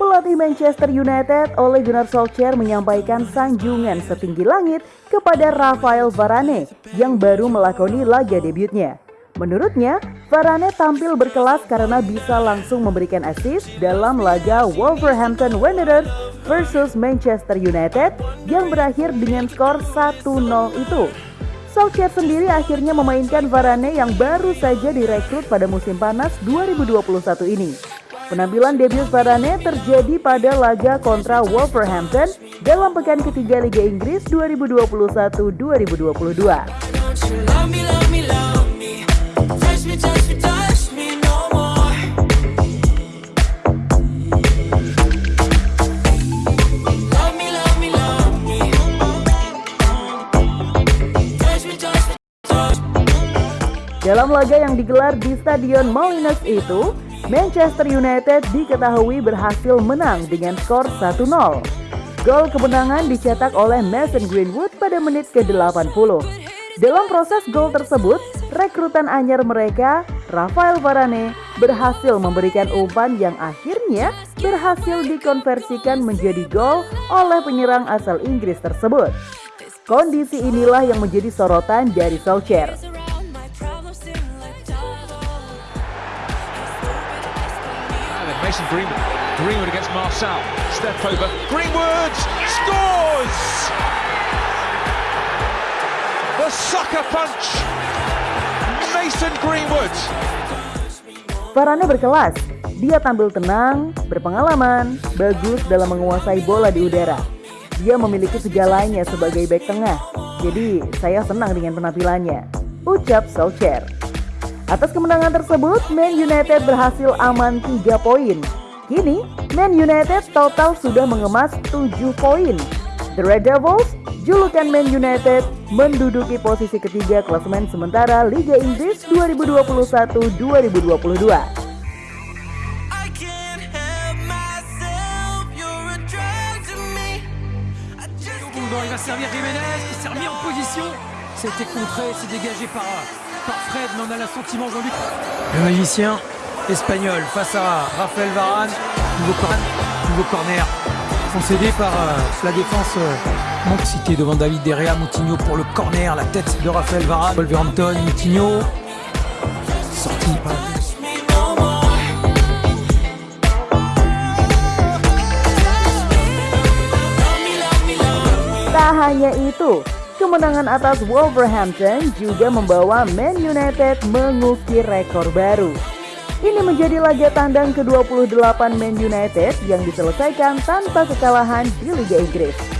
Pelatih Manchester United Ole Gunnar Solskjaer menyampaikan sanjungan setinggi langit kepada Rafael Varane yang baru melakoni laga debutnya. Menurutnya, Varane tampil berkelas karena bisa langsung memberikan assist dalam laga Wolverhampton Wanderers versus Manchester United yang berakhir dengan skor 1-0 itu. Solskjaer sendiri akhirnya memainkan Varane yang baru saja direkrut pada musim panas 2021 ini. Penampilan debut Varane terjadi pada laga kontra Wolverhampton dalam pekan ketiga Liga Inggris 2021-2022. Dalam laga yang digelar di Stadion Molineux itu, Manchester United diketahui berhasil menang dengan skor 1-0. Gol kemenangan dicetak oleh Mason Greenwood pada menit ke-80. Dalam proses gol tersebut, rekrutan anyar mereka, Rafael Varane, berhasil memberikan umpan yang akhirnya berhasil dikonversikan menjadi gol oleh penyerang asal Inggris tersebut. Kondisi inilah yang menjadi sorotan dari Solskjaer. Mason Greenwood. Greenwood against Marcel. Step over. Greenwood scores! The sucker punch. Mason Greenwood. Varane berkelas. Dia tampil tenang, berpengalaman, bagus dalam menguasai bola di udara. Dia memiliki segalanya sebagai back tengah. Jadi, saya senang dengan penampilannya. Ucap Solskjaer. Atas kemenangan tersebut, Man United berhasil aman 3 poin. Kini, Man United total sudah mengemas 7 poin. The Red Devils, julukan Man United, menduduki posisi ketiga klasemen sementara Liga Inggris 2021-2022. I can't help myself, you're a drug to me. I just can't Bon, il va servir Jiménez qui s'est remis en position. C'était contré, c'est dégagé par, Le magicien espagnol face à Raphaël Varane. Nouveau, cor- nouveau corner concédé par euh, la défense euh, devant David Derrea. Moutinho pour le corner, la tête de Raphaël Varane. Wolverhampton, Moutinho. Sorti par kemenangan atas Wolverhampton juga membawa Man United mengukir rekor baru. Ini menjadi laga tandang ke-28 Man United yang diselesaikan tanpa kekalahan di Liga Inggris.